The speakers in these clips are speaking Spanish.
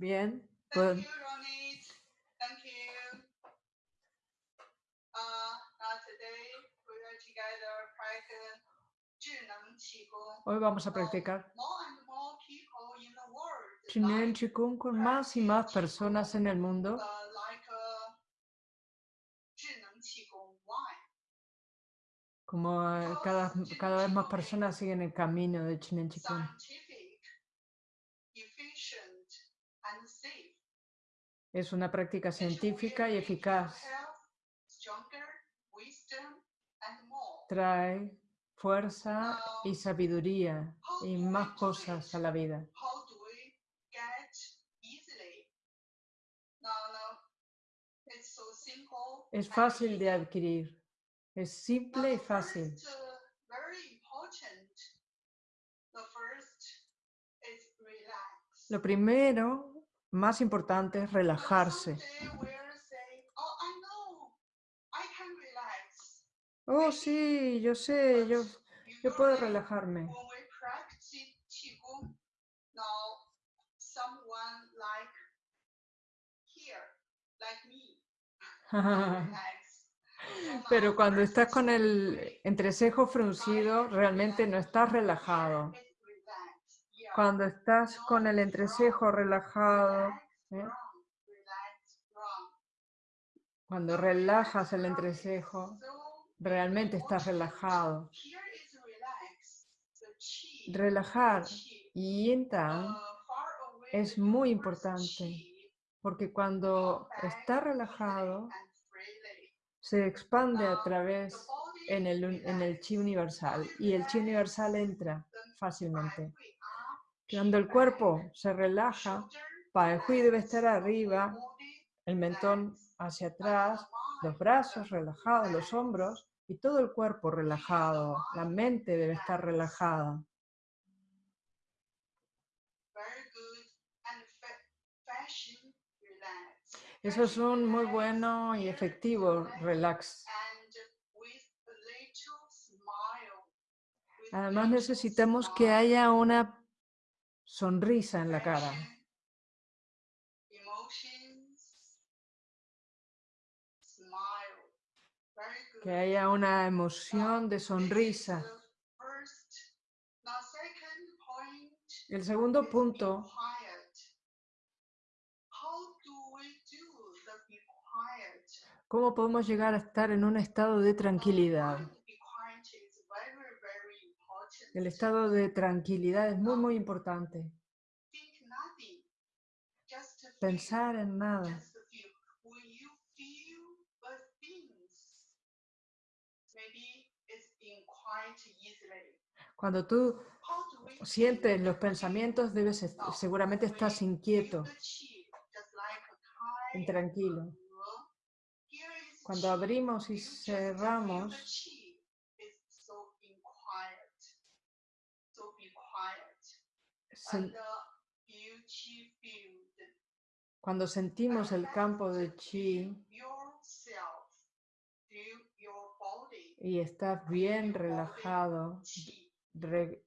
Bien. Thank pues you, Ronit. Thank you. Uh, uh, today we are together Hoy vamos a practicar Chinen Chikung con más y más personas en el mundo. Como eh, cada, cada vez más personas siguen el camino de Chinen Chikung. Es una práctica científica y eficaz. Trae fuerza y sabiduría y más cosas a la vida. Es fácil de adquirir. Es simple y fácil. uh. Lo primero, más importante, es relajarse. "Oh, I know, I can relax." Oh, sí, yo sé, yo, yo puedo relajarme. Pero cuando estás con el entrecejo fruncido, realmente no estás relajado. Cuando estás con el entrecejo relajado, ¿eh? cuando relajas el entrecejo, realmente estás relajado. Relajar y yin es muy importante, porque cuando está relajado, se expande a través en el, en el chi universal y el chi universal entra fácilmente. Cuando el cuerpo se relaja, Pai Hui debe estar arriba, el mentón hacia atrás, los brazos relajados, los hombros. Y todo el cuerpo relajado. La mente debe estar relajada. Eso es un muy bueno y efectivo relax, Además necesitamos que haya una sonrisa en la cara. Que haya una emoción de sonrisa. El segundo punto? ¿Cómo podemos llegar a estar en un estado de tranquilidad? El estado de tranquilidad es muy, muy importante. Pensar en nada. Cuando tú sientes los pensamientos, debes seguramente estás inquieto, intranquilo. Cuando abrimos y cerramos, chi is so being quiet. So be quiet. Sen- cuando sentimos el campo de chi y estás bien relajado, re-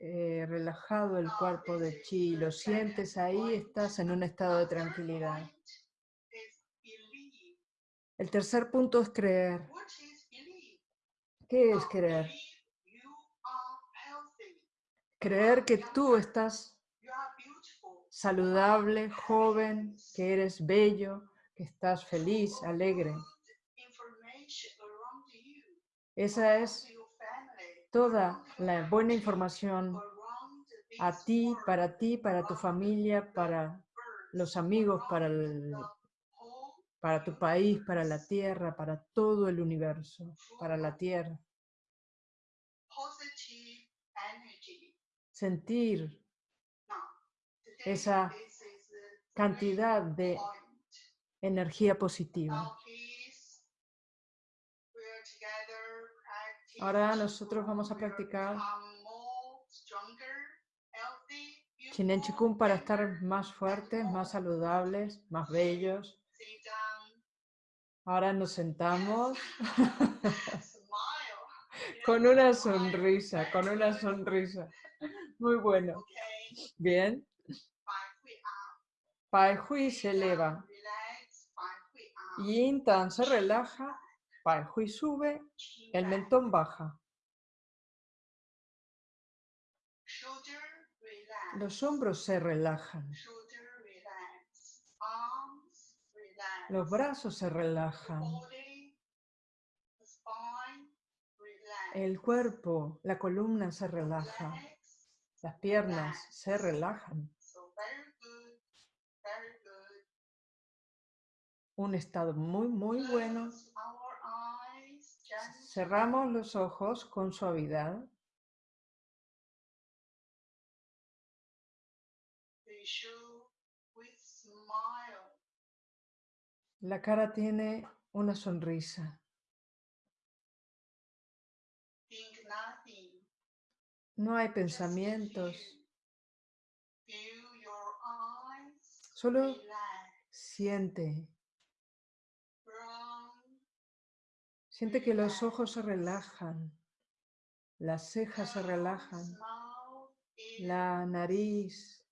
eh, relajado el cuerpo de chi, lo sientes ahí, estás en un estado de tranquilidad. El tercer punto es creer. ¿Qué es creer? believe You are healthy. Creer que tú estás saludable, joven, que eres bello, que estás feliz, alegre. Esa es toda la buena información a ti, para ti, para tu familia, para los amigos, para, el- para tu país, para la tierra, para todo el universo, para la tierra. Sentir esa cantidad de energía positiva. Practice Ahora nosotros vamos a practicar Chinen Chikung para estar más fuertes, más saludables, más bellos. Ahora nos sentamos con una sonrisa, con una sonrisa. Muy bueno. Bien. Pai Hui se eleva. Yin Tan se relaja. Pai Hui sube. El mentón baja. Los hombros se relajan. Los brazos se relajan. El cuerpo, la columna se relaja. Las piernas se relajan. Un estado muy, muy bueno. Cerramos los ojos con suavidad. La cara tiene una sonrisa. No hay pensamientos. Solo siente. Siente que los ojos se relajan. Las cejas se relajan. La nariz,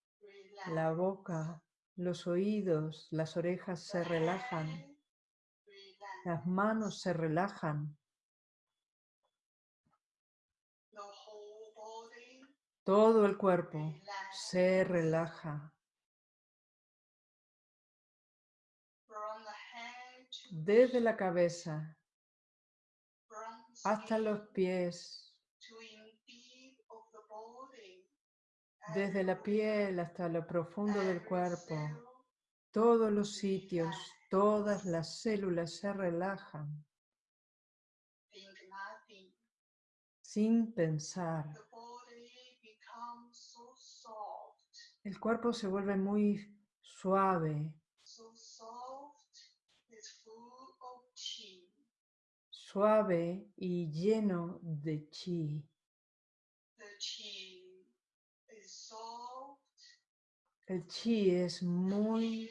la boca, los oídos, las orejas se relajan. Las manos se relajan. Todo el cuerpo se relaja. Desde la cabeza hasta los pies. Desde la piel hasta lo profundo del cuerpo. Todos los sitios, todas las células se relajan sin pensar. El cuerpo se vuelve muy suave, so soft, it's full of chi. suave y lleno de chi. The chi is soft, El chi es muy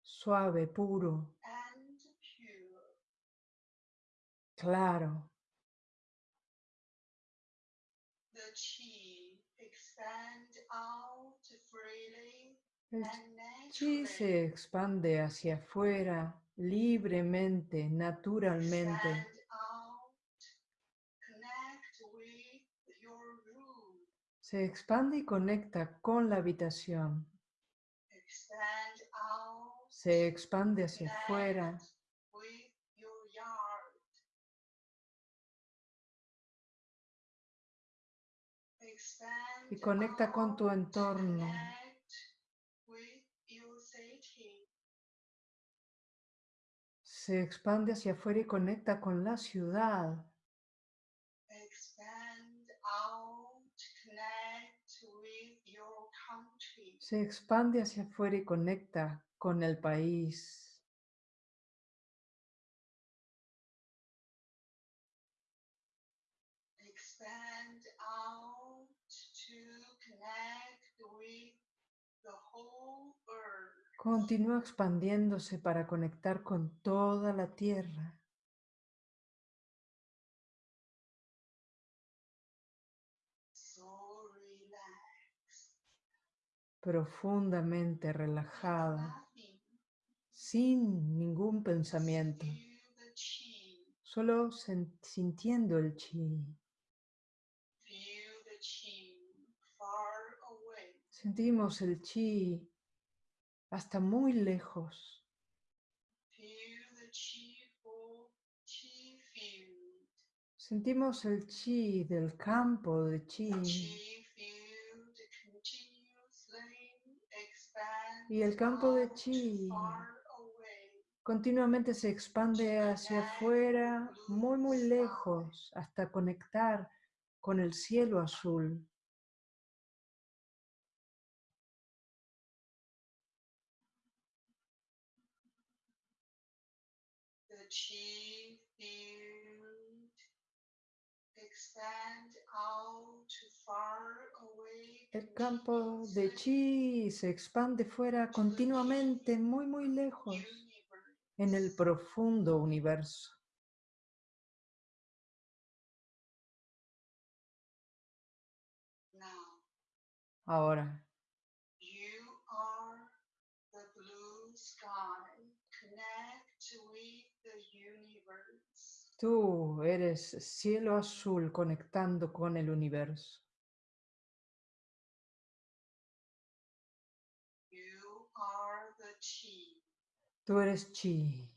suave, puro, and pure. claro. The chi expand out freely El chi se expande hacia afuera libremente, naturalmente. Se expande y conecta con la habitación. Se expande hacia afuera y conecta con tu entorno. Se expande hacia afuera y conecta con la ciudad. Expand out, connect with your country. Se expande hacia afuera y conecta con el país. Continúa expandiéndose para conectar con toda la tierra. Profundamente relajada, sin ningún pensamiento, solo sintiendo el chi. Sentimos el chi hasta muy lejos. Sentimos el chi del campo de chi Y el campo de chi continuamente se expande hacia afuera, muy muy lejos, hasta conectar con el cielo azul. El campo de chi se expande fuera continuamente, muy muy lejos, en el profundo universo. Ahora, you are sky. Connect with the universe. Tú eres cielo azul conectando con el universo. You are the chi. Tú eres chi,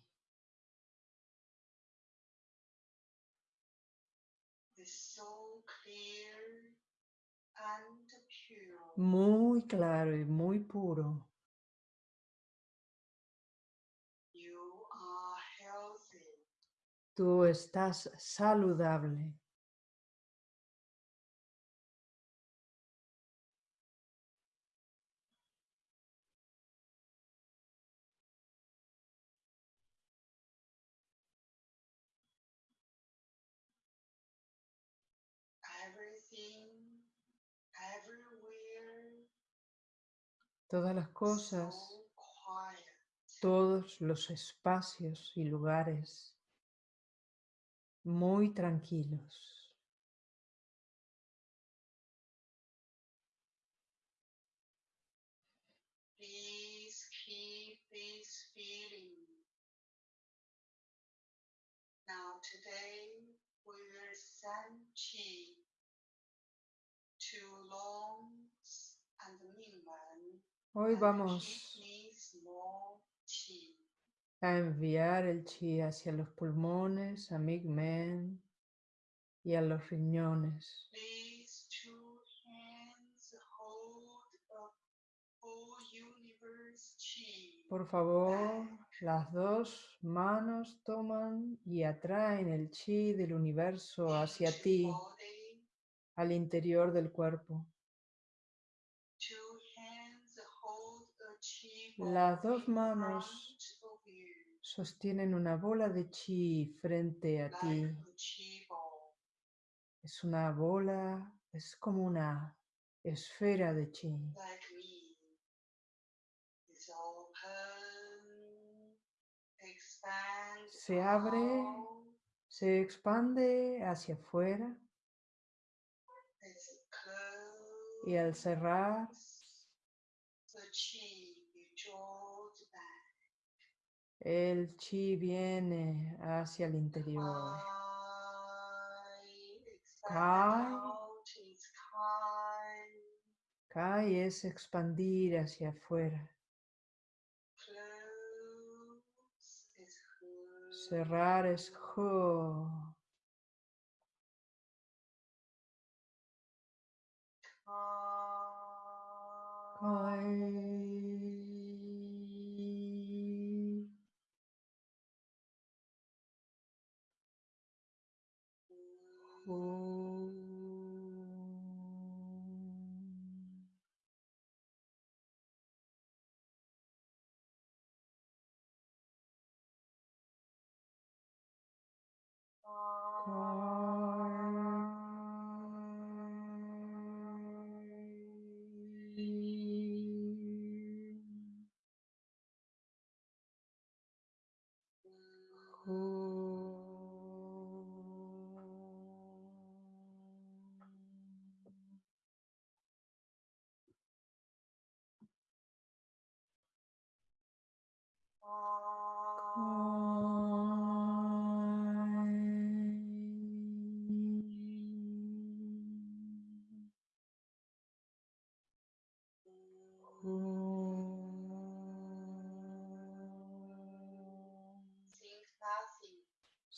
is so clear and pure. muy claro y muy puro. You are healthy. Tú estás saludable. Todas las cosas, todos los espacios y lugares muy tranquilos. Please keep this feeling. Now today we will send chi to lungs and. Hoy vamos. A enviar el chi hacia los pulmones, a Migmen y a los riñones. Por favor, las dos manos toman y atraen el chi del universo hacia ti, al interior del cuerpo. Two hands hold the chi Las dos manos sostienen una bola de chi frente a ti. Es una bola, es como una esfera de chi. Se abre. Se expande hacia afuera y al cerrar el chi viene hacia el interior. Kai. Kai es expandir hacia afuera. Cerrar es jo. Kai. home Bye.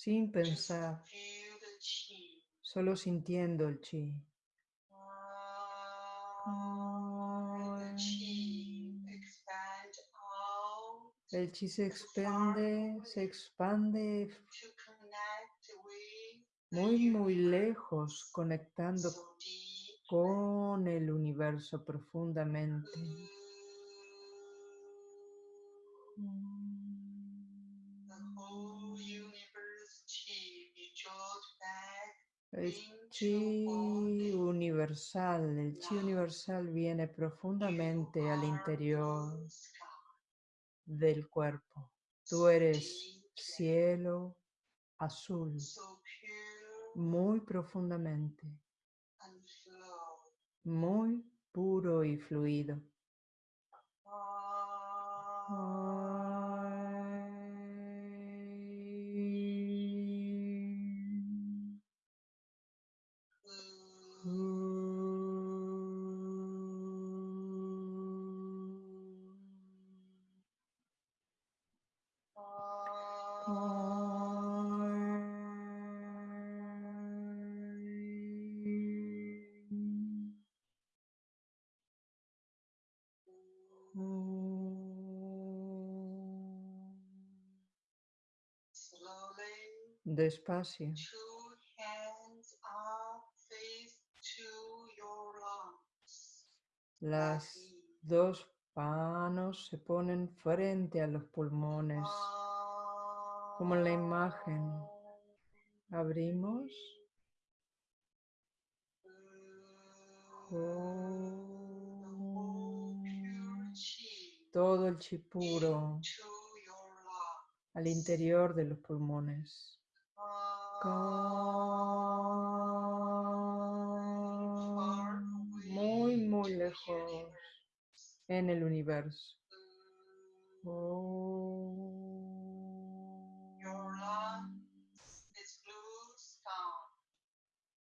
Sin pensar, solo sintiendo el chi. El chi se expande, se expande muy, muy lejos, conectando con el universo profundamente. El chi universal, el chi universal viene profundamente al interior del cuerpo. Tú eres cielo azul, muy profundamente, muy puro y fluido. Ah. Despacio. two hands are faced to your lungs. like Las dos manos se ponen frente a los pulmones, como en la imagen. Abrimos. Todo el chi puro al interior de los pulmones. Muy, muy lejos en el universo.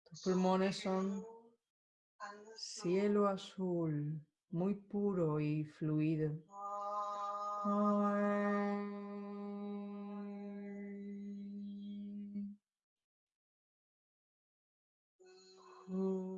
Tus pulmones son cielo azul, muy puro y fluido. Oh.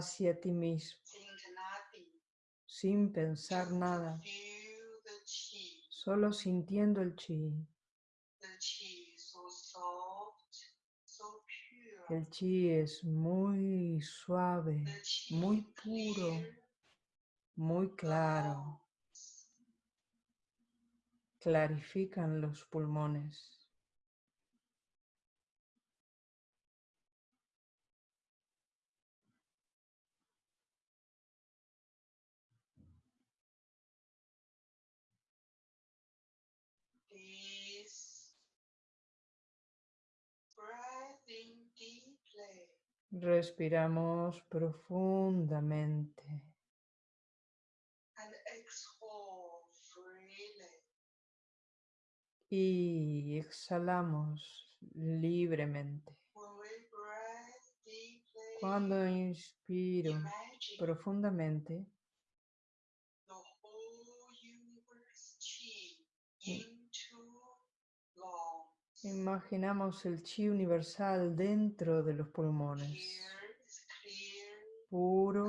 Hacia ti mismo, sin pensar nada, solo sintiendo el chi. El chi es muy suave, muy puro, muy claro. Clarifican los pulmones. Respiramos profundamente and exhale freely. y exhalamos libremente. Cuando inspiro profundamente, the whole universe chi Mm. into lungs. Imaginamos el chi universal dentro de los pulmones. Puro,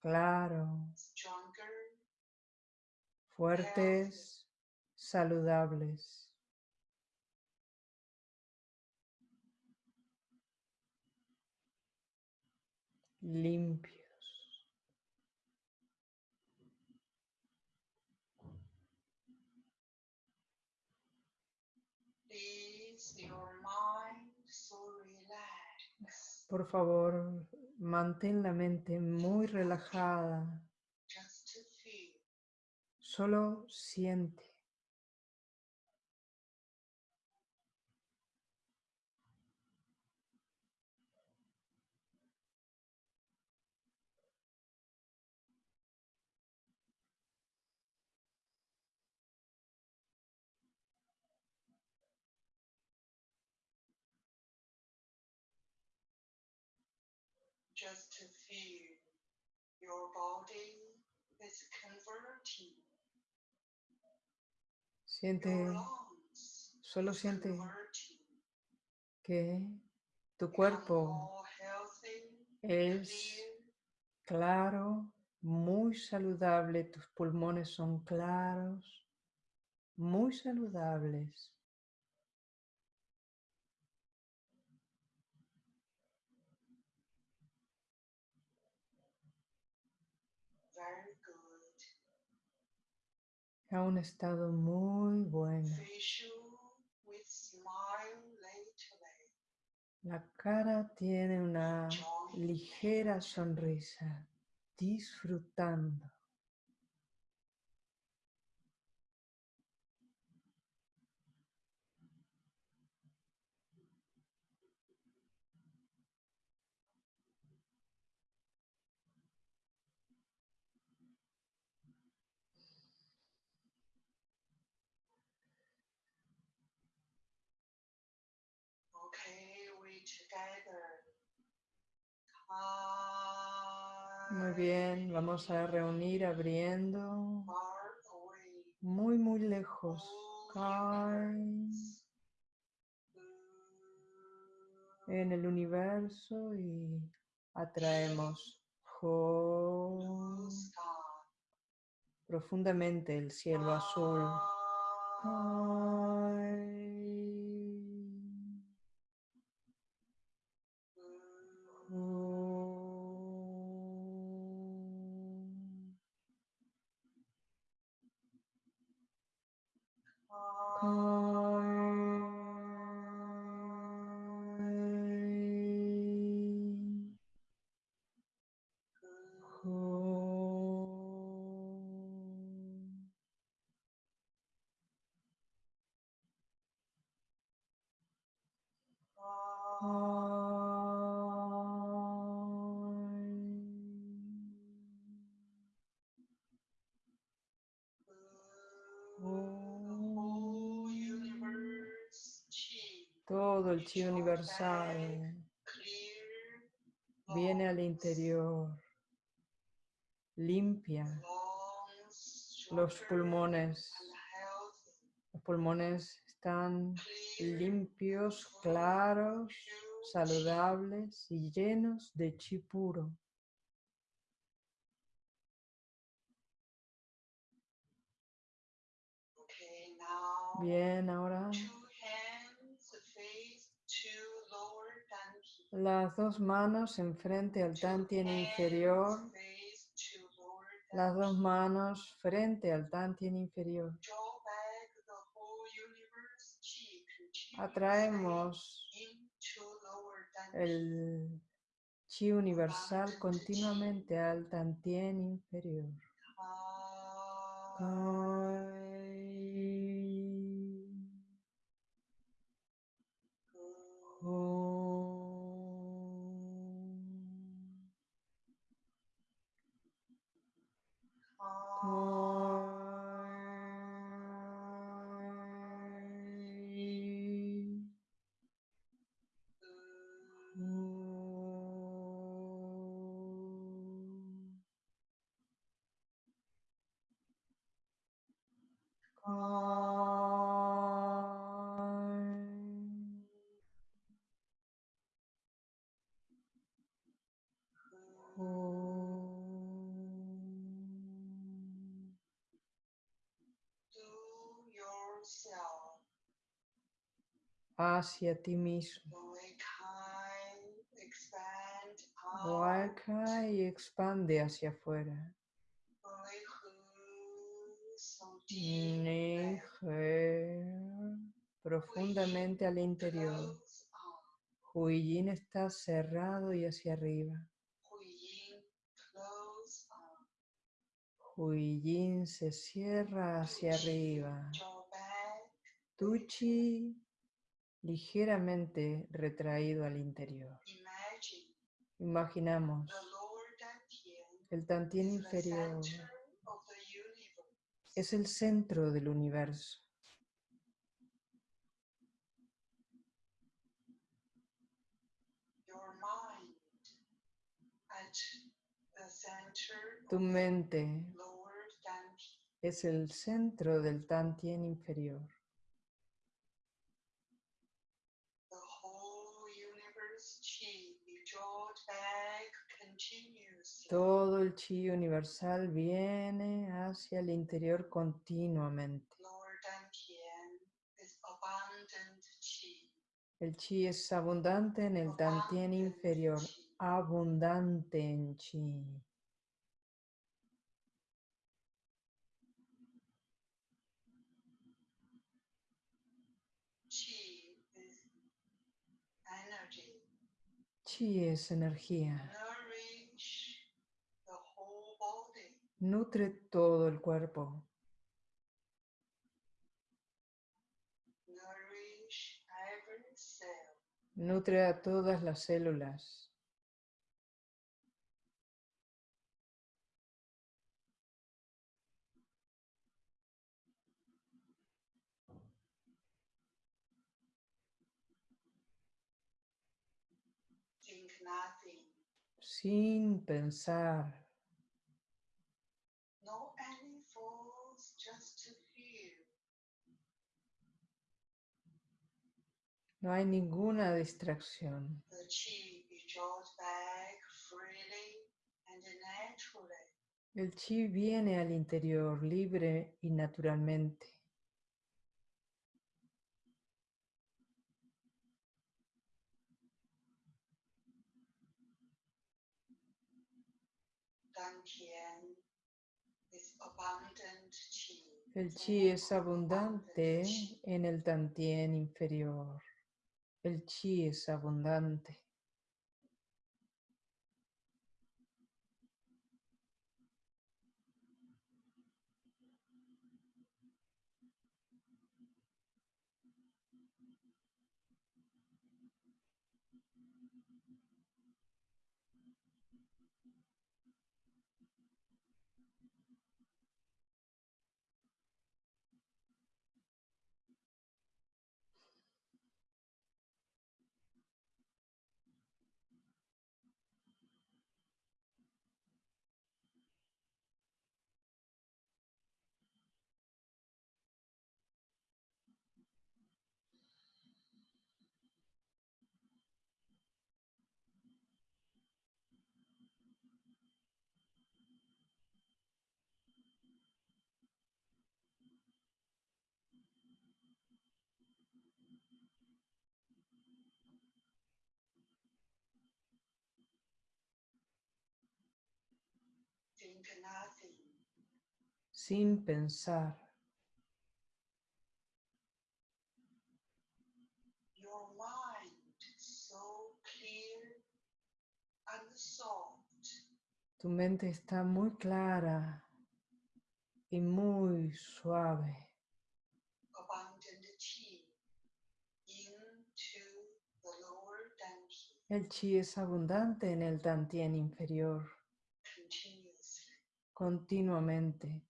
claro, fuertes, saludables. Limpios. Por favor, mantén la mente muy relajada. Solo siente. Your body is converting. Siente, solo siente que tu cuerpo es claro, muy saludable, tus pulmones son claros, muy saludables. A un estado muy bueno. La cara tiene una ligera sonrisa, disfrutando. Okay, we together. Muy bien, vamos a reunir abriendo muy, muy lejos. En el universo y atraemos profundamente el cielo azul. El universal viene al interior, limpia los pulmones. Los pulmones están limpios, claros, saludables y llenos de chi puro. Bien, ahora two hands face to lower dantian. Las dos manos enfrente al tantien inferior, las dos manos frente al tantien inferior. Atraemos el chi universal continuamente al tantien inferior. Hacia ti mismo. Huaca y expande hacia afuera. Niger, profundamente al interior. Huiyin está cerrado y hacia arriba. Huiyin se cierra hacia arriba. Tuchi ligeramente retraído al interior. Imaginamos el tantien inferior es el centro del universo. Tu mente es el centro del tantien inferior. Todo el chi universal viene hacia el interior continuamente. El chi es abundante en el Dantien inferior, abundante en chi. Chi es energía. Nutre todo el cuerpo. Nutre a todas las células. Think nothing. Sin pensar. No hay ninguna distracción. El chi viene al interior libre y naturalmente. El chi es abundante en el tantien inferior. El chi es abundante. Sin pensar. Tu mente está muy clara y muy suave. El chi es abundante en el tantien inferior. Continuamente.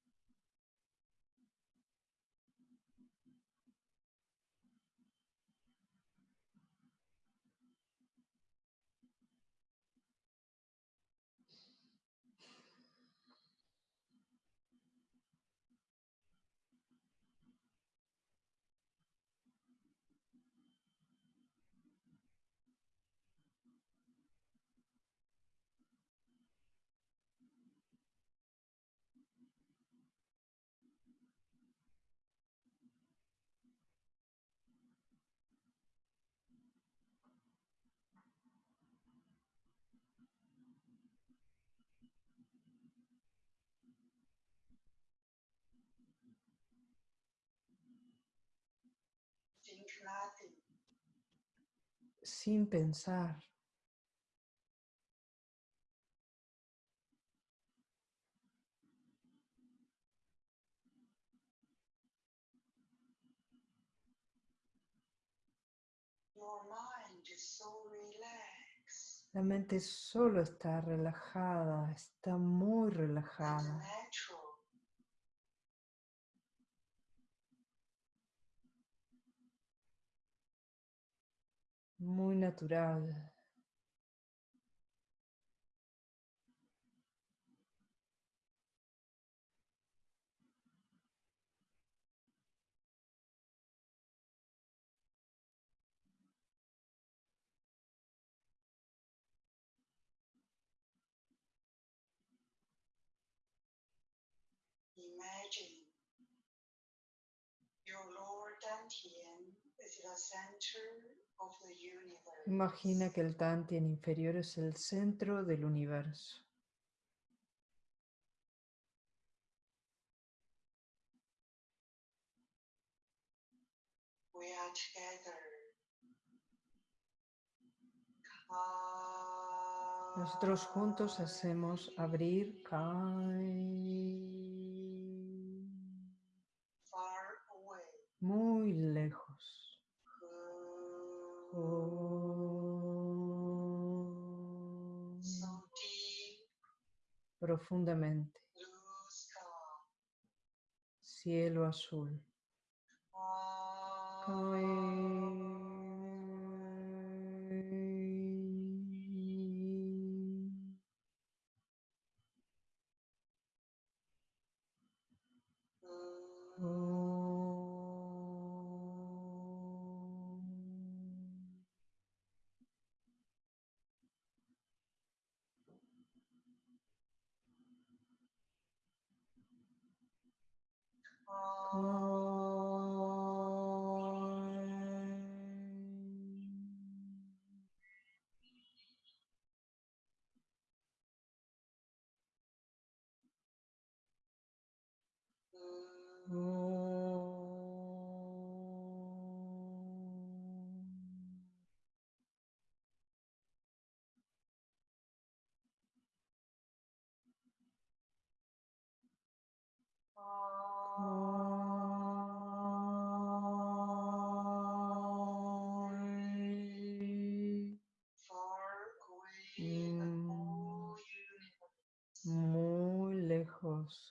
Sin pensar. Your mind is so relaxed La mente solo está relajada, está muy relajada, muy natural. Imagine your lower dantian is the center. Imagina que el Tantien inferior es el centro del universo. we are together. Nosotros juntos hacemos abrir Kai far away. muy lejos. Profundamente. Cielo azul.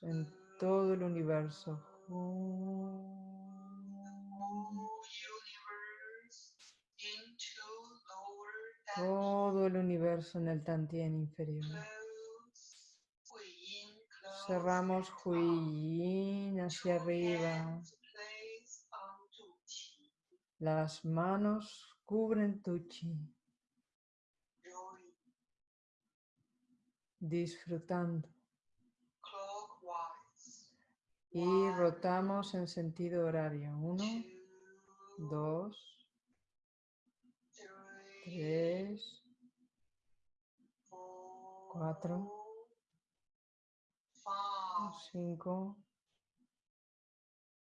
En todo el universo. Todo el universo en el Tantien inferior. Cerramos Huiyin hacia arriba. Las manos cubren tu chi, disfrutando. Y rotamos en sentido horario. Uno, dos, tres, cuatro, cinco,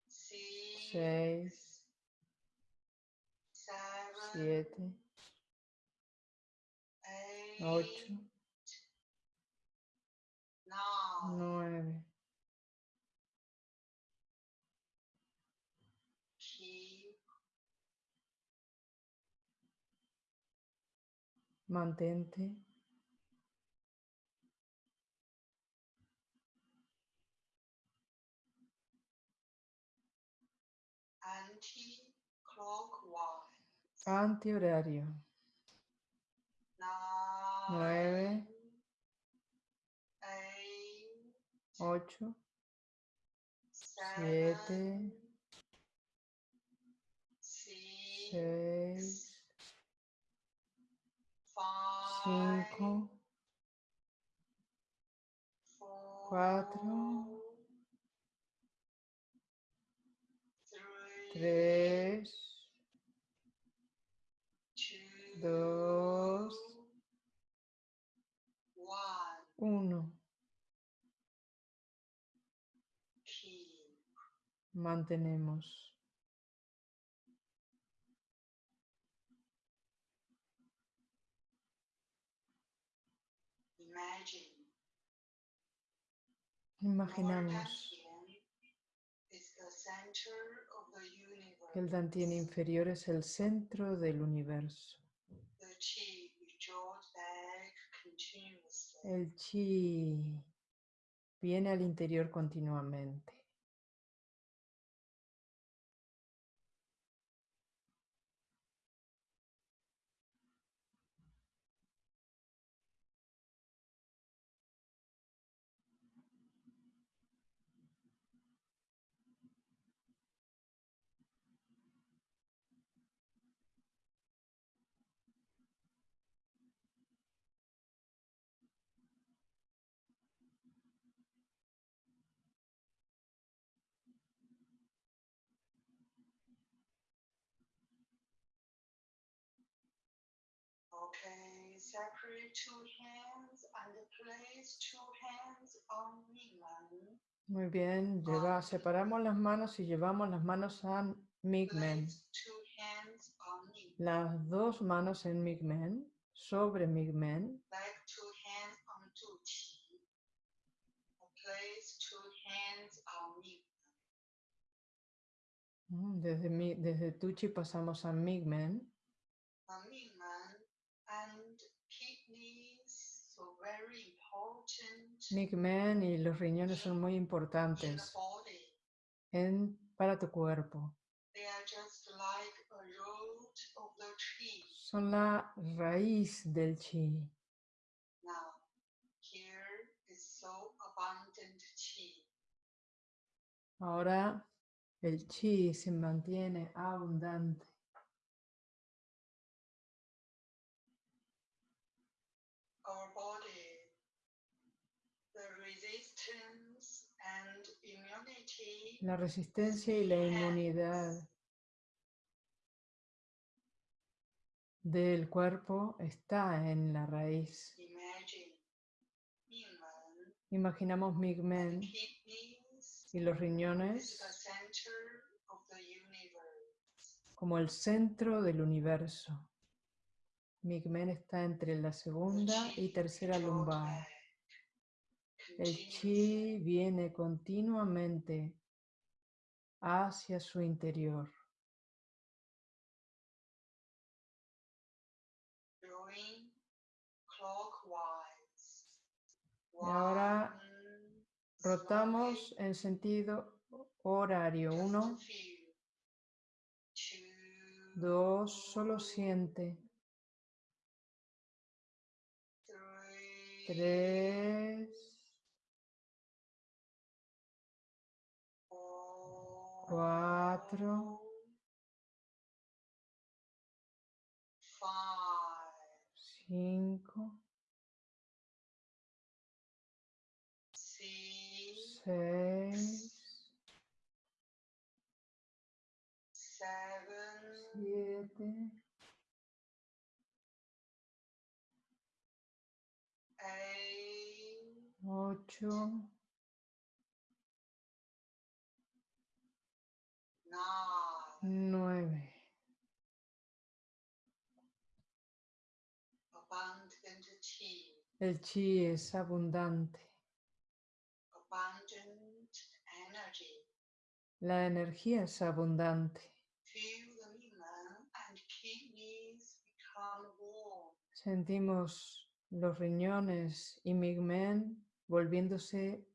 seis, siete, ocho, nueve. Mantente. Anti-clockwise. antihorario. Nueve, ocho, siete, seis, cinco, cuatro, tres, dos, uno. Mantenemos. Imaginamos que el Dantien inferior es el centro del universo. El chi viene al interior continuamente. separate two hands and place two hands on Migman. Muy bien, lleva, separamos las manos y llevamos las manos a Migmen. Las dos manos en Migmen, sobre Migmen. Desde, mi, desde Tuchi pasamos a Migmen. Important Migmen y los riñones son muy importantes en, para tu cuerpo. Son la raíz del chi. Ahora el chi se mantiene abundante. Our body, the resistance and immunity La resistencia y la inmunidad del cuerpo está en la raíz. Imaginamos Migmen y los riñones como el centro del universo. Migmen está entre la segunda y tercera lumbar. El chi viene continuamente hacia su interior. Y ahora rotamos en sentido horario. Uno, dos, solo siente. Tres, cuatro, cinco, seis, siete, ocho, nueve. El chi es abundante. La energía es abundante. Feel the Mingmen and kidneys become warm. Sentimos los riñones y Migmen volviéndose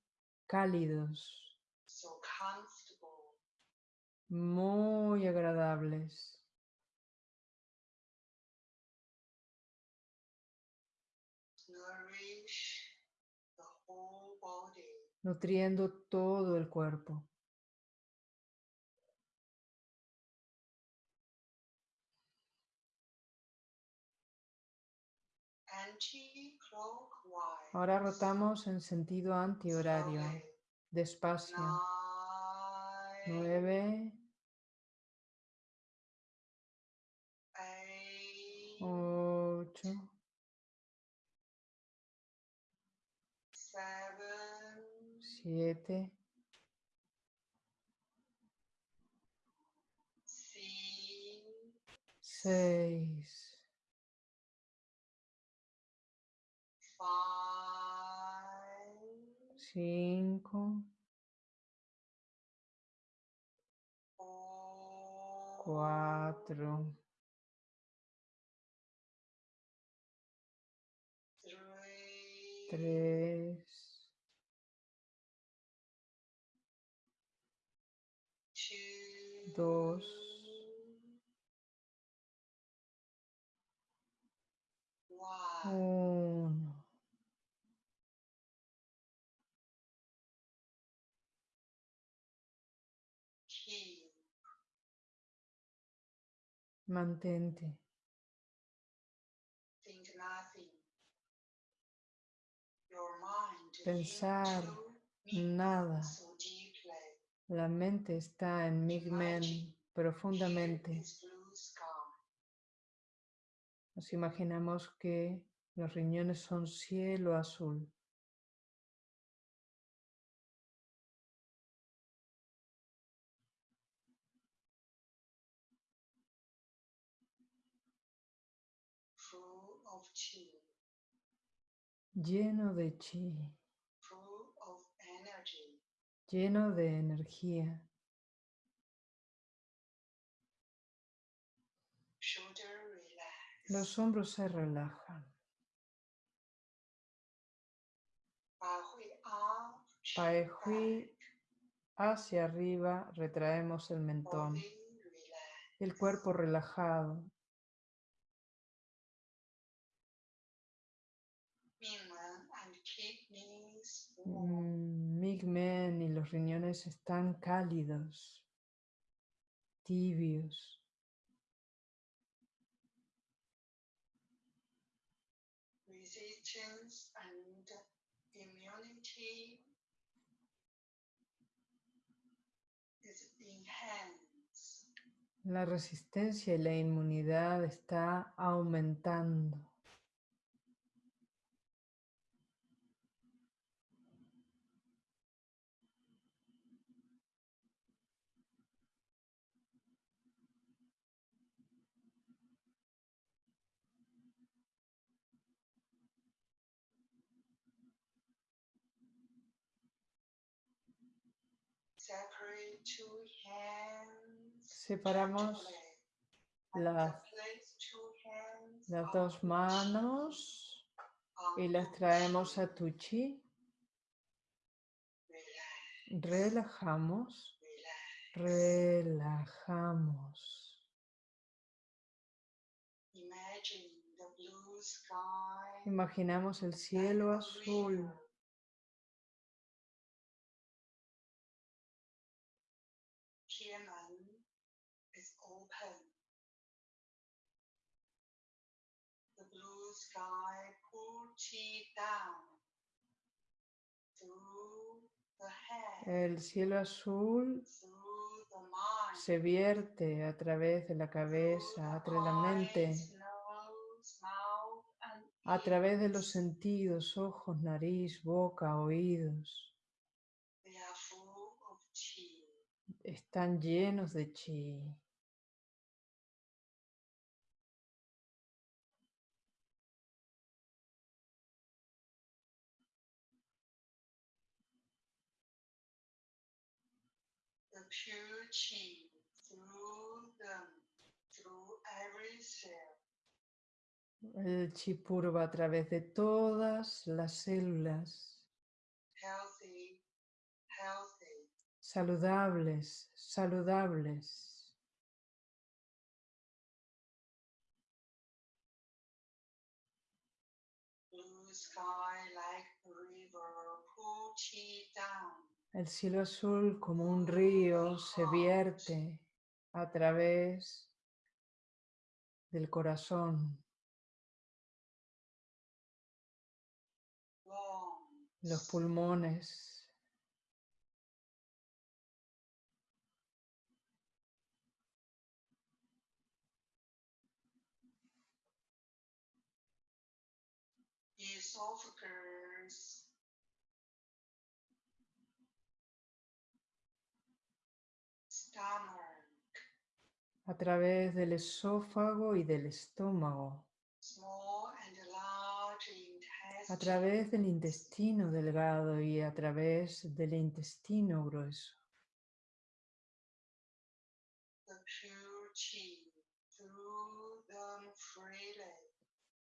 cálidos, so. Muy agradables, nutriendo todo el cuerpo. Ahora rotamos en sentido antihorario, despacio. Nueve, ocho, siete, seis, cinco, four, tres, dos, uno. Mantente. think nothing. Your mind Pensar nada. La mente está en Migmen profundamente. Nos imaginamos que los riñones son cielo azul. lleno de chi, lleno de energía. Los hombros se relajan. 把会 up. Pae shoulder Hui back. hacia arriba, retraemos el mentón. El cuerpo relajado. Mm, Y los riñones están cálidos, tibios. La resistencia y la inmunidad está aumentando. Separate two hands. Separamos las, dos manos y las traemos a tu chi. Relajamos, relajamos. Imaginamos el cielo azul. El cielo azul the mind, se vierte a través de la cabeza, a través de la mente, a través de los sentidos, ojos, nariz, boca, oídos. Están llenos de chi. El chi puro va a través de todas las células. Healthy, healthy, saludables, saludables. El cielo azul como un río se vierte a través del corazón, los pulmones, a través del esófago y del estómago, a través del intestino delgado y a través del intestino grueso.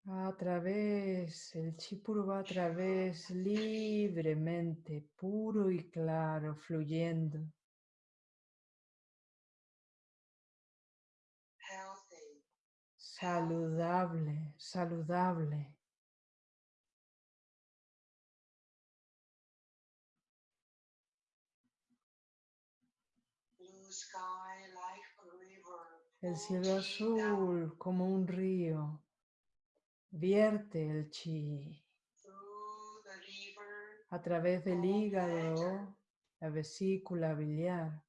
A través, el chi va a través libremente, puro y claro, fluyendo, saludable, saludable. El cielo azul como un río, vierte el chi. A través del hígado, la vesícula biliar,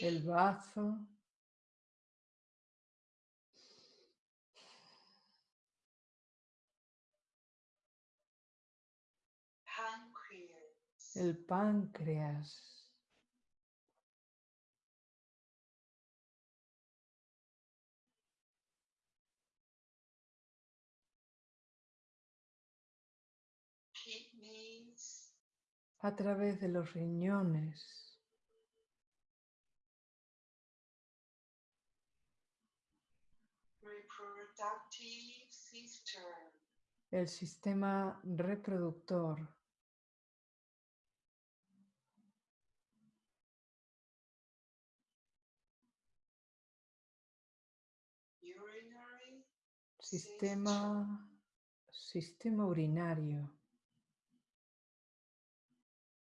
el bazo. El páncreas. a través de los riñones. Reproductive system, el sistema reproductor, urinary, sistema, sistema urinario.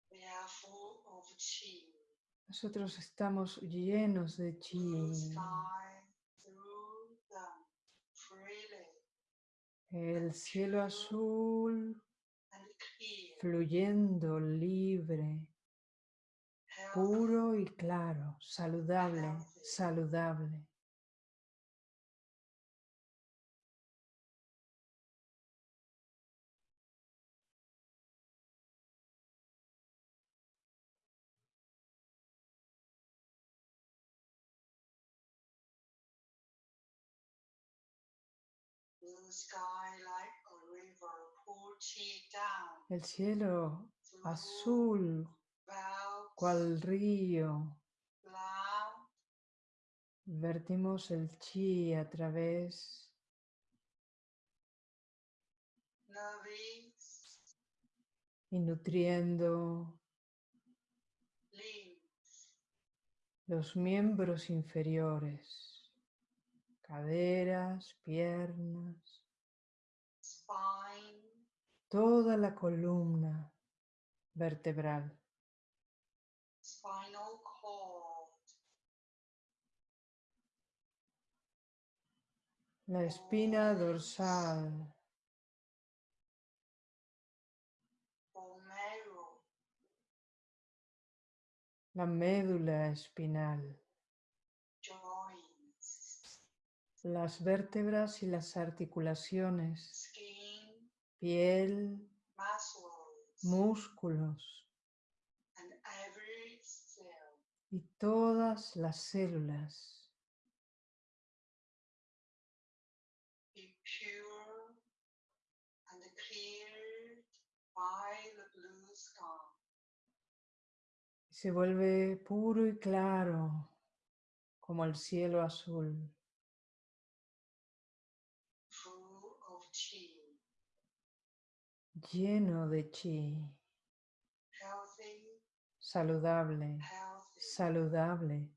they are full of chi. Nosotros estamos llenos de chi. El cielo azul fluyendo libre, puro y claro, saludable, saludable. El cielo azul, cual río, vertimos el chi a través y nutriendo los miembros inferiores, caderas, piernas, toda la columna vertebral, spinal cord, la espina dorsal, la médula espinal, las vértebras y las articulaciones, piel, músculos. Y todas las células. Se vuelve puro y claro como el cielo azul, full of chi, lleno de chi, saludable, saludable.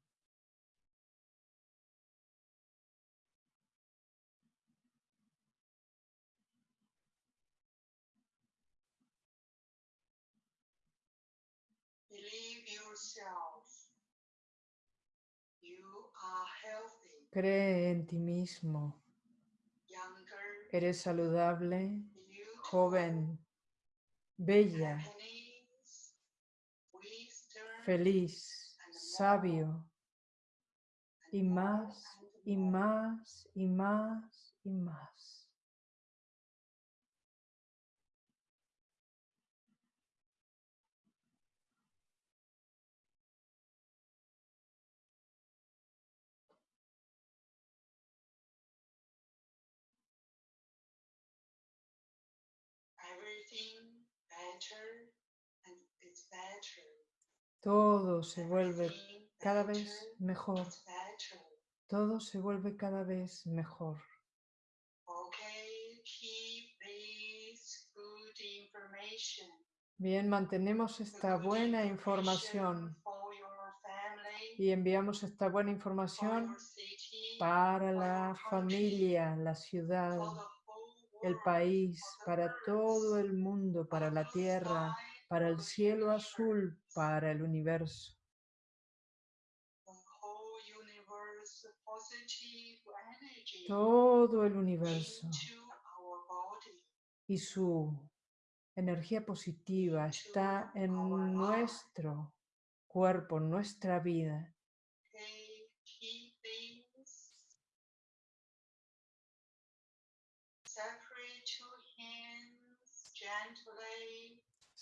Cree en ti mismo. Eres saludable, joven, bella, feliz, sabio, y más, y más, y más, y más. Todo se vuelve cada vez mejor. Todo se vuelve cada vez mejor. Bien, mantenemos esta buena información y enviamos esta buena for información para la familia, la ciudad, el país, para todo el mundo, para la tierra, para el cielo azul, para el universo. Todo el universo y su energía positiva está en nuestro cuerpo, en nuestra vida. Okay, keep things separate two hands gently.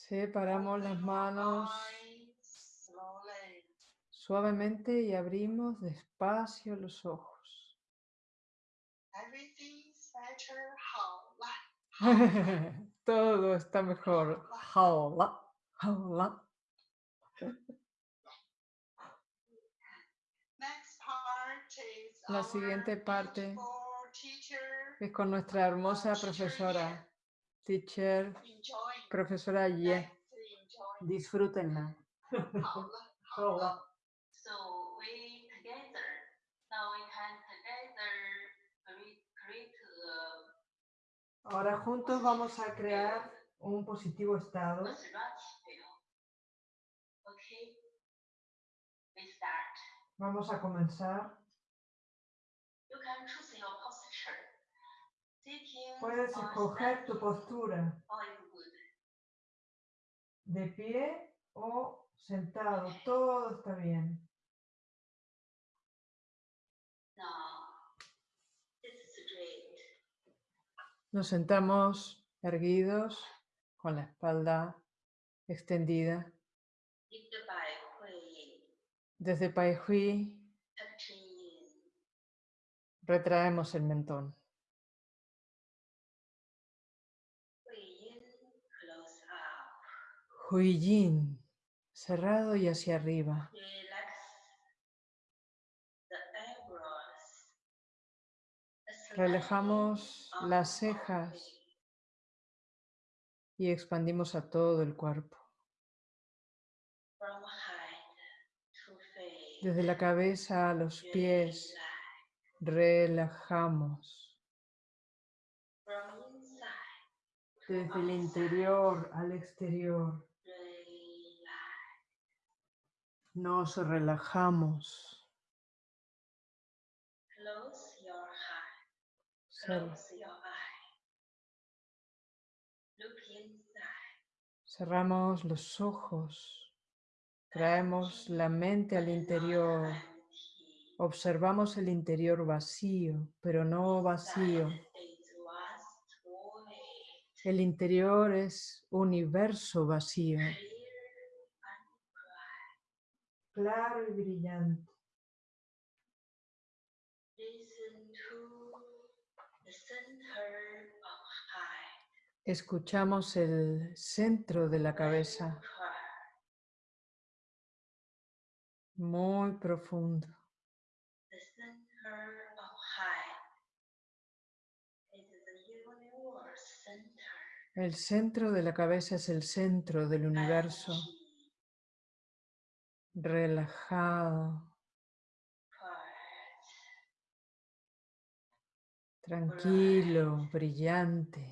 Separamos las manos suavemente y abrimos despacio los ojos. Todo está mejor. La siguiente parte es con nuestra hermosa profesora, teacher Profesora Ye, eh, disfrútenla. Ahora juntos vamos a crear un positivo estado. Vamos a comenzar. Puedes escoger tu postura de pie o sentado. Todo está bien. Nos sentamos erguidos, con la espalda extendida. Desde Pai Hui retraemos el mentón. Hui in, close up. Hui Yin, cerrado y hacia arriba. Relajamos las cejas y expandimos a todo el cuerpo. Desde la cabeza a los pies relajamos. Desde el interior al exterior nos relajamos. Close your heart. Close your eye. Look inside. Cerramos los ojos. Traemos la mente al interior. Observamos el interior vacío, pero no vacío. El interior es universo vacío. Claro y brillante. Escuchamos el centro de la cabeza, muy profundo. El centro de la cabeza es el centro del universo, relajado, tranquilo, brillante,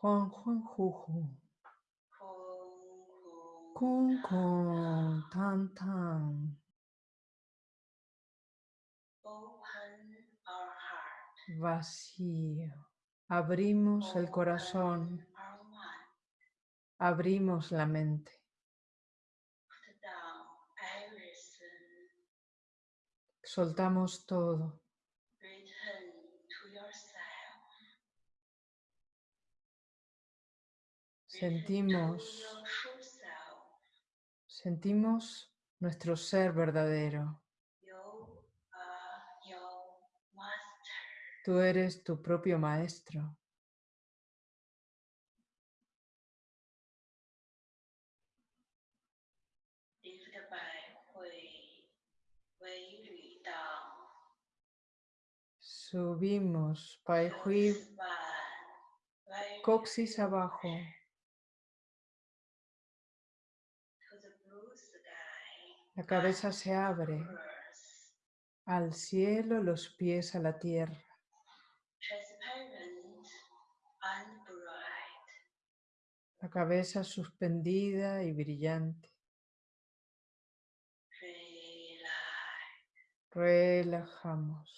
Juan Juan Juju, kung kung. Tan Tan. Vacío. Abrimos el corazón, abrimos la mente. Soltamos todo, sentimos, sentimos nuestro ser verdadero. Tú eres tu propio maestro. Down. Subimos, Pai Hui, coxis abajo, la cabeza se abre al cielo, los pies a la tierra. La cabeza suspendida y brillante. Relajamos.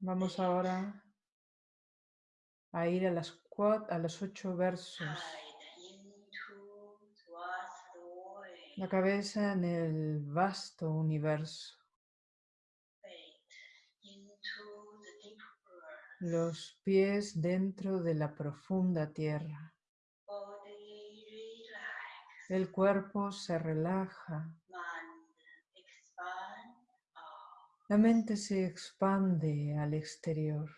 Vamos ahora a ir a, las cua- a los ocho versos. La cabeza en el vasto universo. Los pies dentro de la profunda tierra. El cuerpo se relaja, la mente se expande al exterior.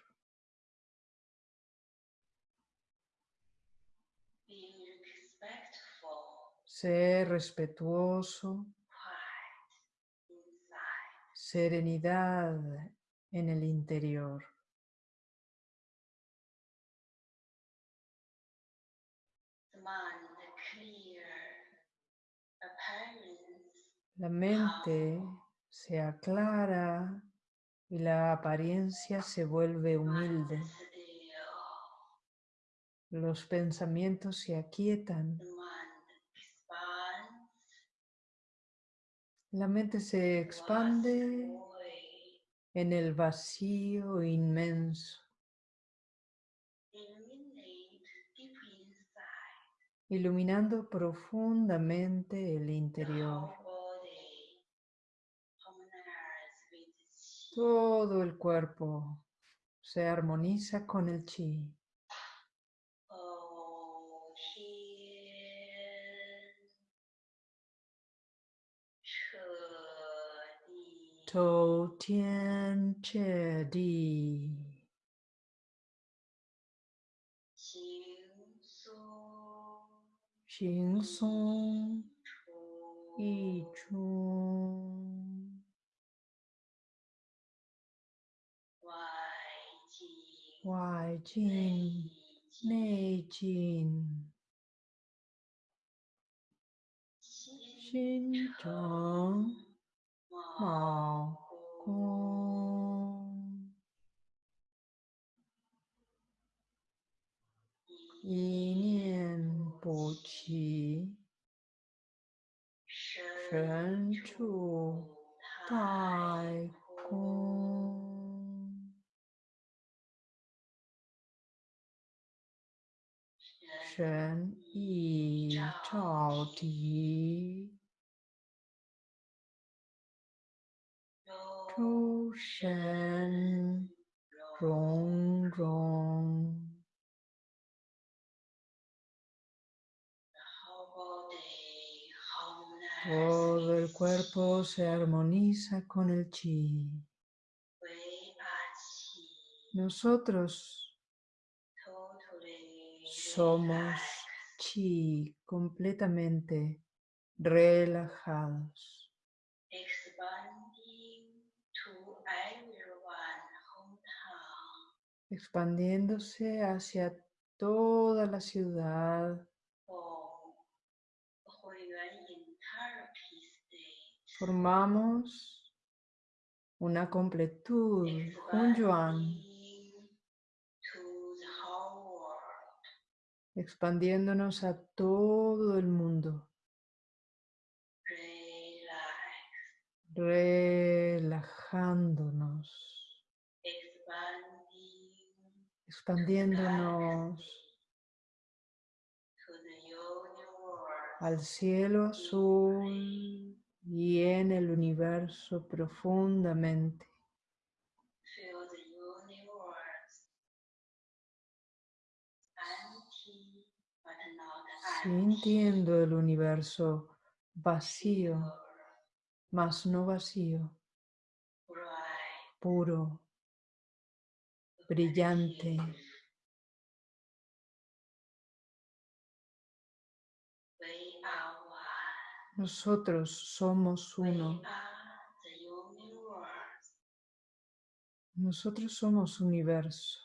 Ser respetuoso, serenidad en el interior. La mente se aclara y la apariencia se vuelve humilde. Los pensamientos se aquietan. La mente se expande en el vacío inmenso, iluminando profundamente el interior. Todo el cuerpo se armoniza con el chi. Oh, Tian, Che Di, 轻松一出外进内进心中好过一念菩提神出太空。神意照。敌，周身融融。Todo el cuerpo se armoniza con el chi. Nosotros somos chi completamente relajados, expandiéndose hacia toda la ciudad, formamos una completud, un yuan, expandiéndonos a todo el mundo, relajándonos, expandiéndonos al cielo azul y en el universo profundamente, sintiendo el universo vacío, mas no vacío, puro, brillante. Nosotros somos uno, nosotros somos universo.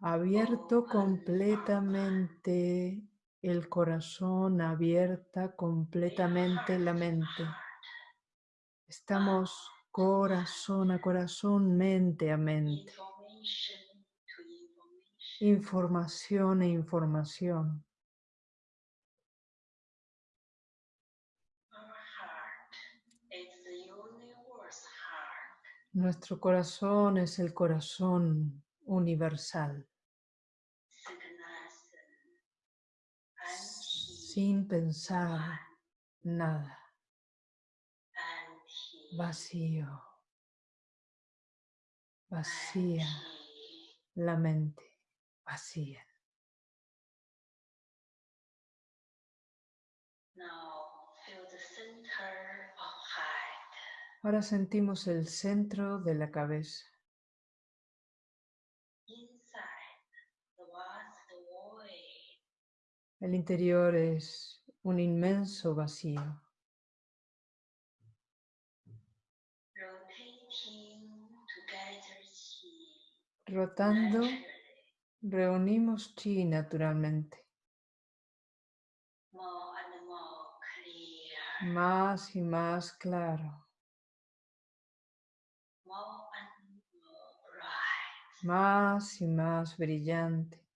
Abierto completamente el corazón, abierta completamente la mente. Estamos corazón a corazón, mente a mente. Información e información. Nuestro corazón es el corazón universal, sin pensar, nada, vacío, vacía. La mente, vacía. Ahora sentimos el centro de la cabeza. El interior es un inmenso vacío, rotando, reunimos chi naturalmente, más y más claro, más y más brillante,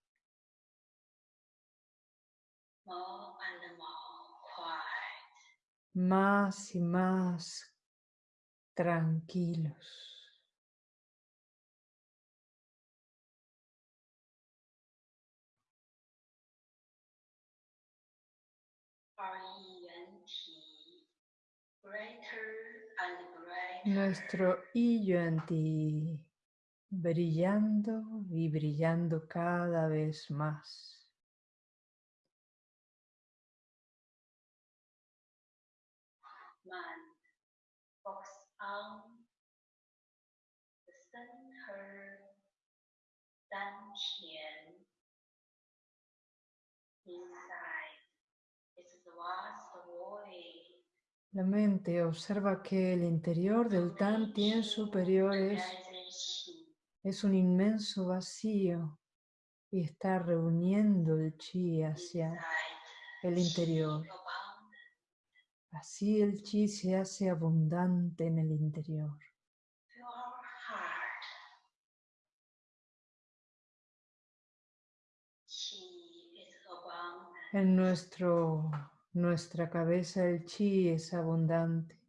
más y más tranquilos. Nuestro I Yuan Ti brillando y brillando cada vez más. inside the La mente observa que el interior del Tan Tien superior es, es un inmenso vacío y está reuniendo el chi hacia el interior. Así el chi se hace abundante en el interior. En nuestro, nuestra cabeza el chi es abundante.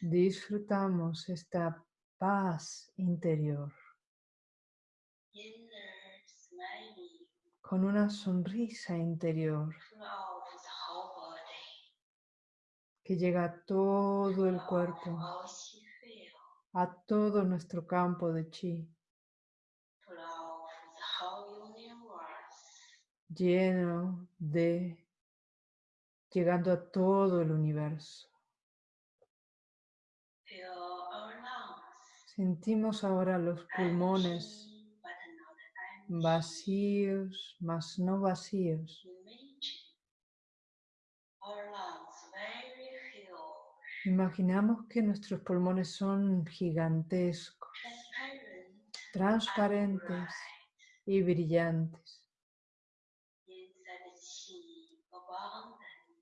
Disfrutamos esta paz interior. Con una sonrisa interior. Que llega a todo el cuerpo, a todo nuestro campo de chi, lleno de, llegando a todo el universo. Sentimos ahora los pulmones vacíos, mas no vacíos. Imaginamos que nuestros pulmones son gigantescos, transparentes. y brillantes.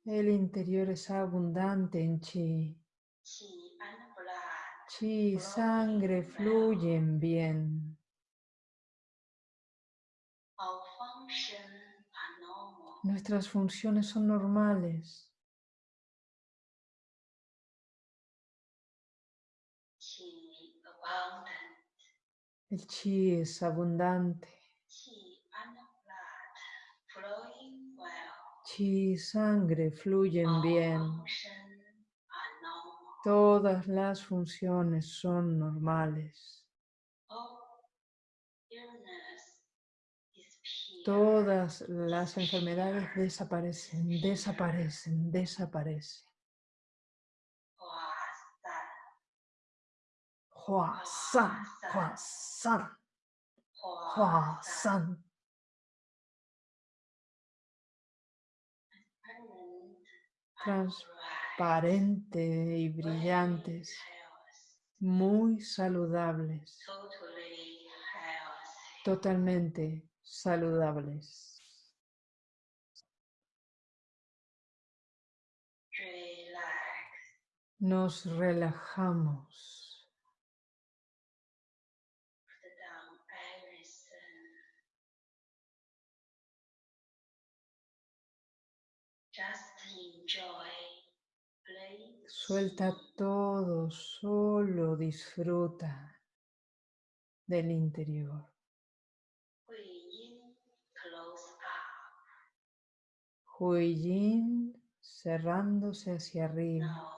El interior es abundante en chi. chi y sangre fluyen bien. Nuestras funciones son normales. El chi es abundante. chi and blood flowing well. Chi y sangre fluyen bien. normal. Todas las funciones son normales. Disappear. Todas las enfermedades desaparecen, desaparecen, desaparecen. Hua Hua san, san, hua san, hua hua san. Transparente y brillantes, muy saludables, totalmente saludables. Nos relajamos. Suelta todo, solo disfruta del interior. Huiyin cerrándose hacia arriba.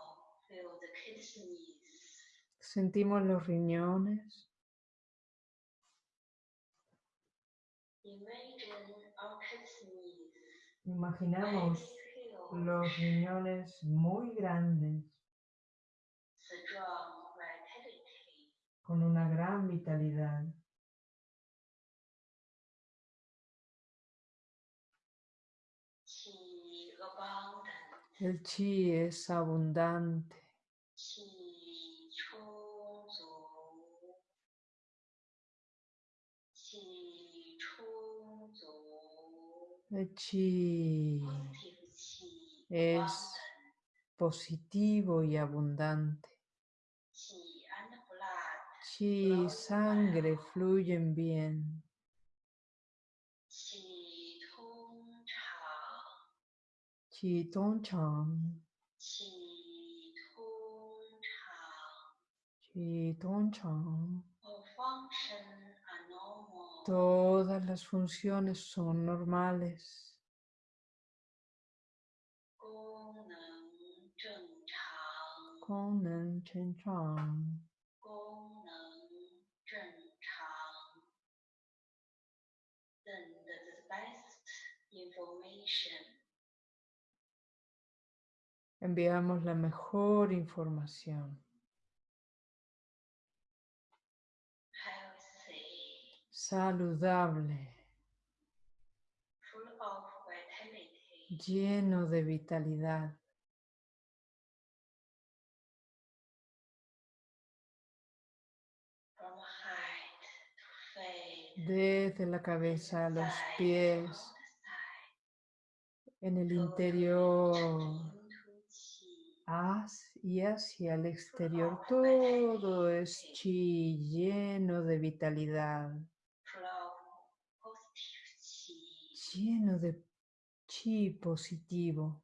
Sentimos los riñones. Imaginamos los riñones muy grandes con una gran vitalidad. El chi es abundante. El chi es positivo y abundante chi y sangre fluyen bien. Qi Tong Chang. Qi Tong Chang. Todas las funciones son normales. Kong Nen Chen Chang. Enviamos la mejor información. Saludable. Lleno de vitalidad. Desde la cabeza a los pies. En el interior. haz- y hacia el exterior. Todo es chi lleno de vitalidad. Lleno de chi positivo.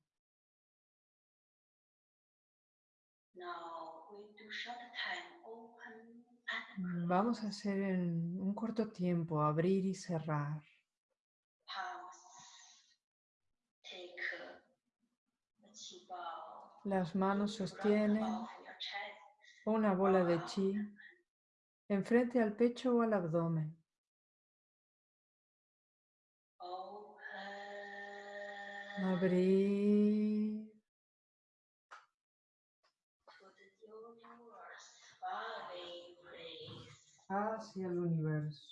Vamos a hacer en un corto tiempo abrir y cerrar. palms. Take the qi ball. Las manos sostienen una bola de chi enfrente al pecho o al abdomen. Abrir hacia el universo.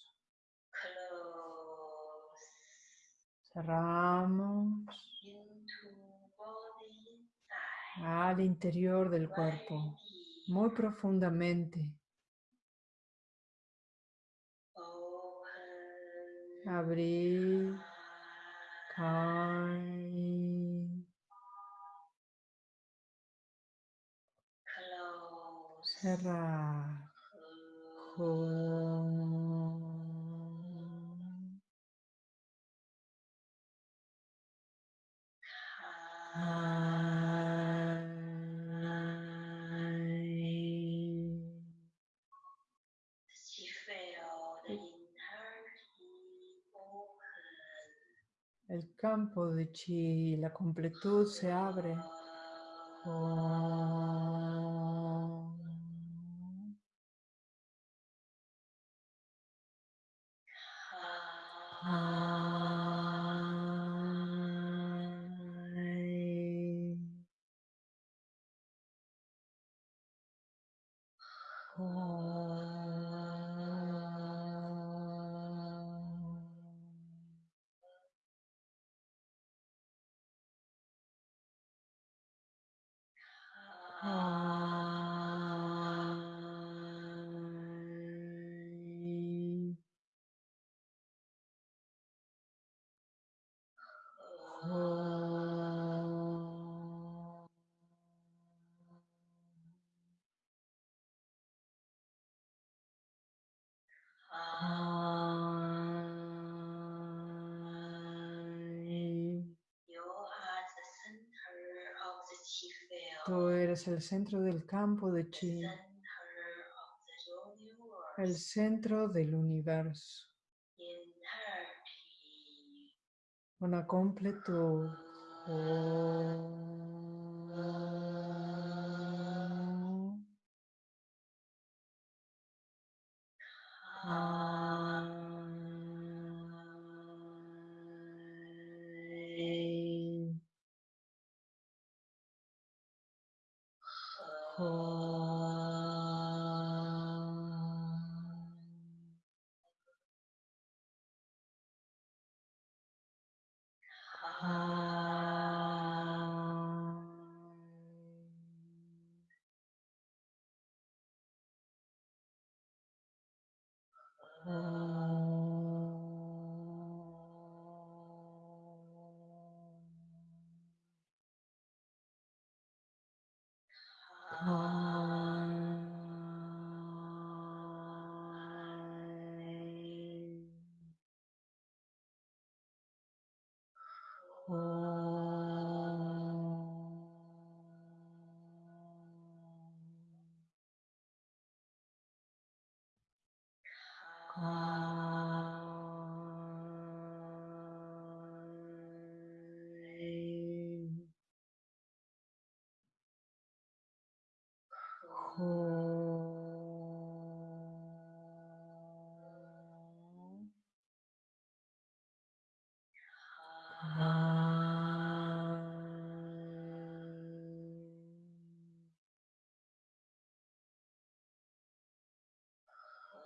Cerramos. Al interior del cuerpo, muy profundamente. Abrir. El campo de chi, la completud se abre. Tú eres el centro del campo de chi, el centro del universo, una completud. Om. Hai.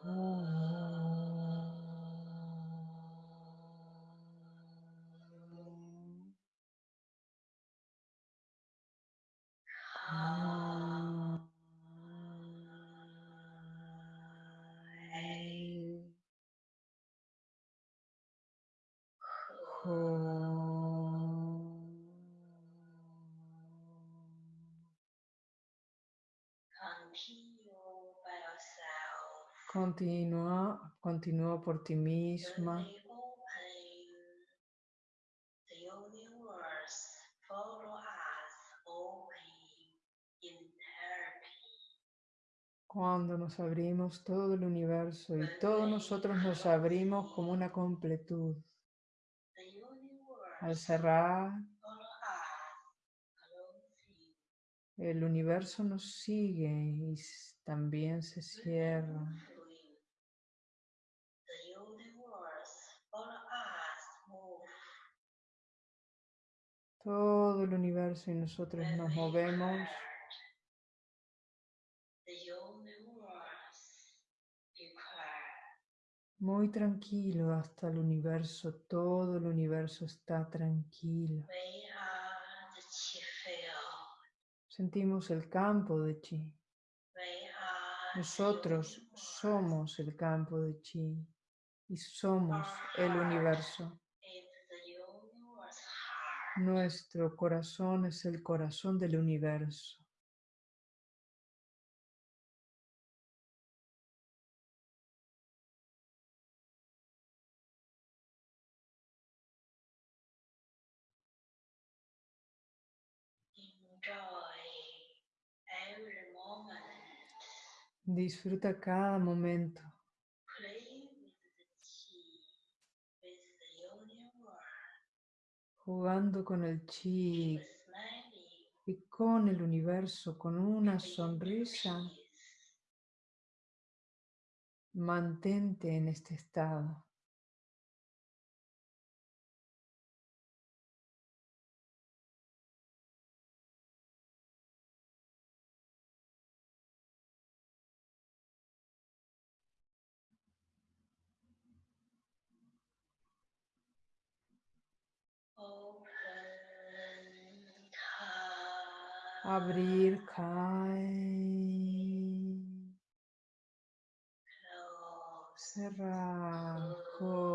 Peace. Continúa, continúa por ti misma. Cuando nos abrimos todo el universo y todos nosotros nos abrimos como una completud. Al cerrar, el universo nos sigue y también se cierra. Todo el universo y nosotros nos movemos muy tranquilo hasta el universo. Todo el universo está tranquilo. Sentimos el campo de chi. Nosotros somos el campo de chi y somos el universo. It's the universe heart. Nuestro corazón es el corazón del universo. Disfruta cada momento. Play with the chi, with the universe, jugando con el chi y con el universo, con una sonrisa. Mantente en este estado. Abrir, cae. close, Cerrar.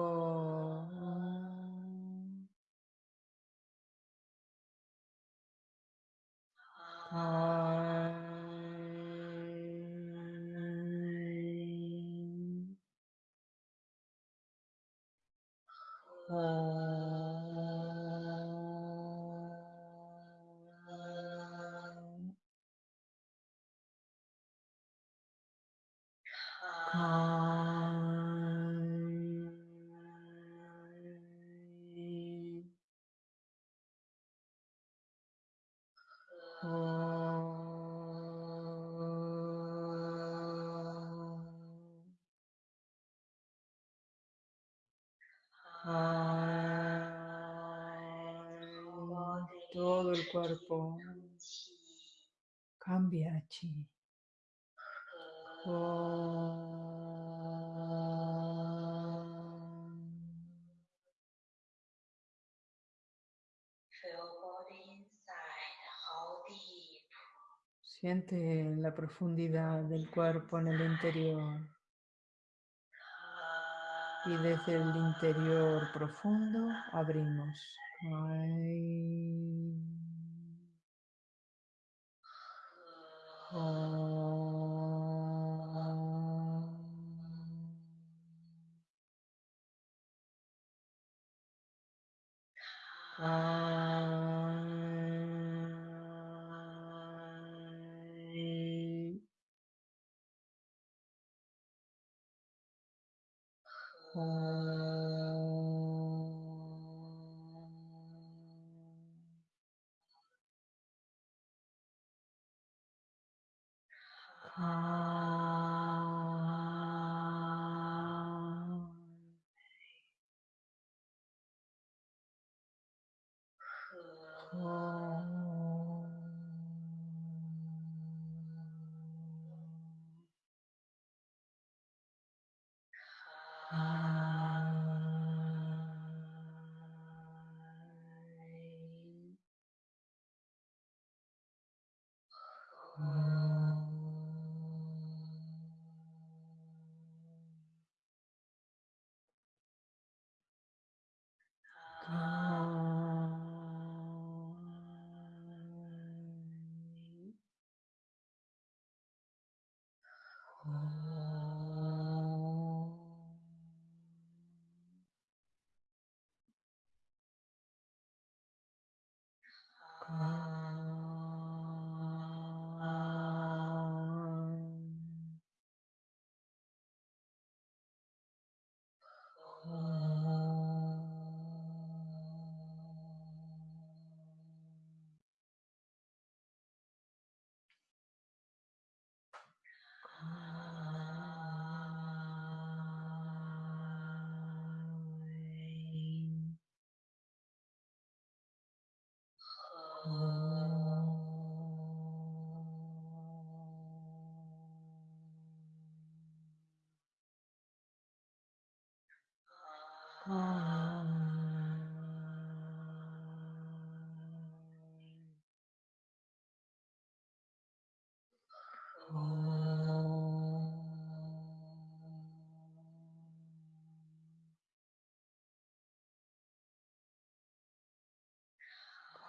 todo el cuerpo cambia chi. Siente la profundidad del cuerpo en el interior. Y desde el interior profundo abrimos.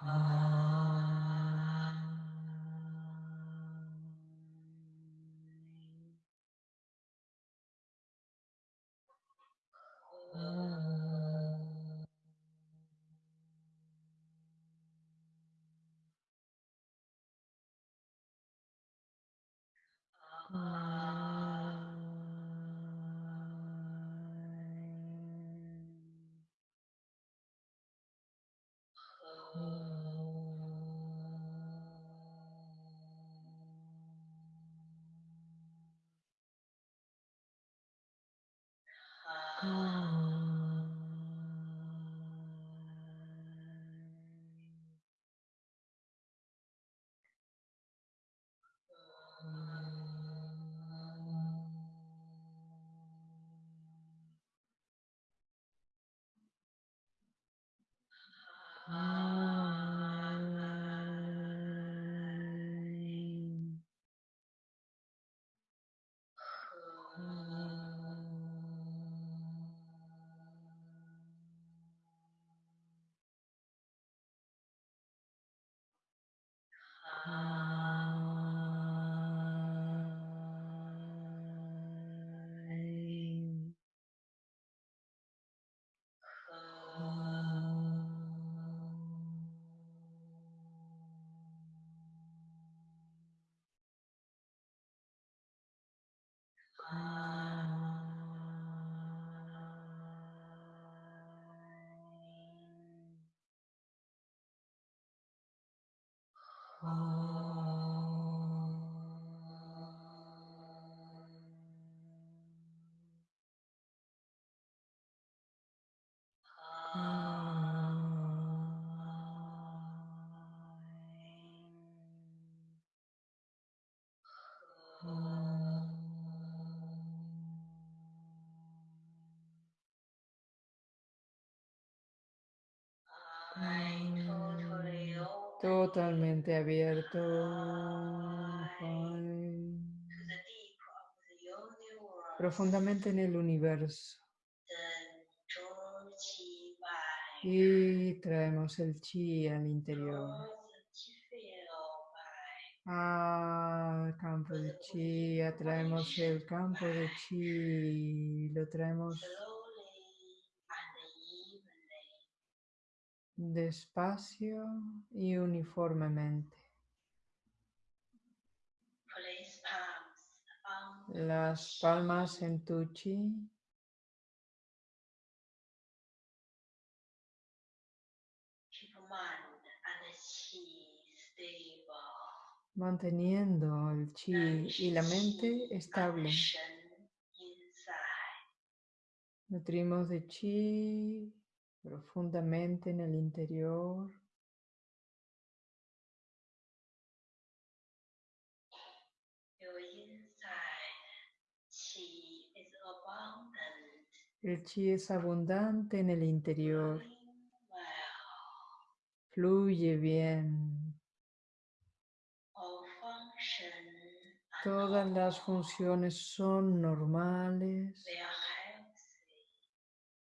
Ah. Uh. Ah. Oh. Totalmente abierto. Profundamente en el universo. Y traemos el chi al interior. Al campo de chi, atraemos el campo de chi, lo traemos despacio y uniformemente. The Las palmas en tu chi, manteniendo el chi y la mente estable. Nutrimos de chi profundamente en el interior. El chi es abundante en el interior, fluye bien. Todas las funciones son normales.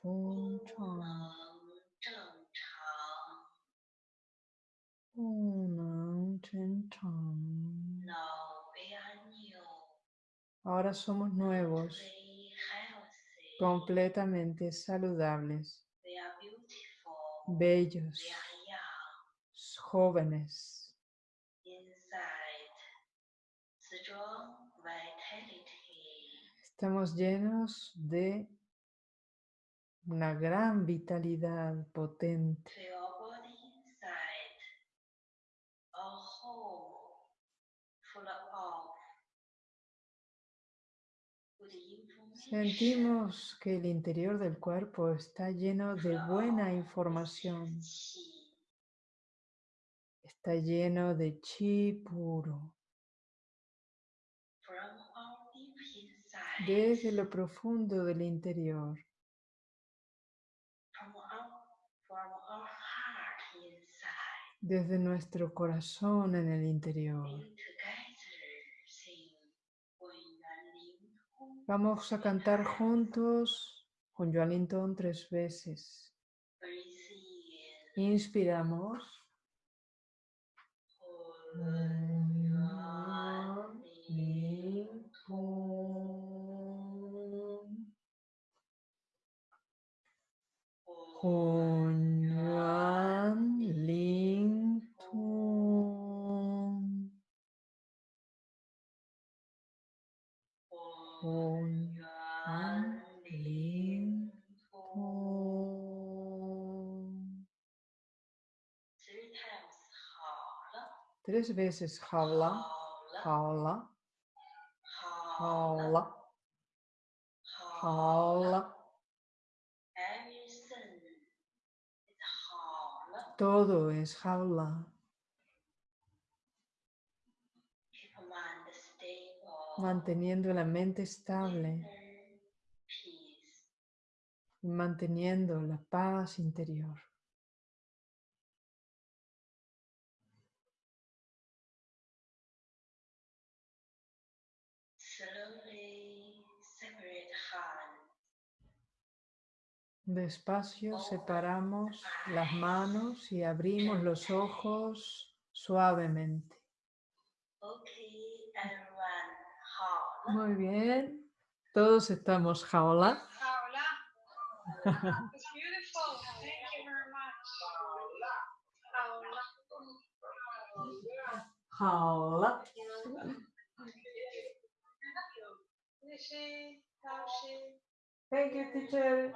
zheng chang. gung neng chen chang. Now we are new. Ahora somos nuevos, completamente saludables, bellos, jóvenes. Estamos llenos de una gran vitalidad potente. Sentimos que el interior del cuerpo está lleno de buena información, está lleno de chi puro. desde lo profundo del interior. Desde nuestro corazón en el interior. Vamos a cantar juntos con Joalintón tres veces. Inspiramos. 浑圆灵通，浑圆灵通。Three times 好了。Three times 好了。好了。好了。好了。Todo es jaula. Manteniendo la mente estable manteniendo la paz interior. Despacio separamos las manos y abrimos los ojos suavemente. Muy bien. Todos estamos jaola. Thank you, teacher.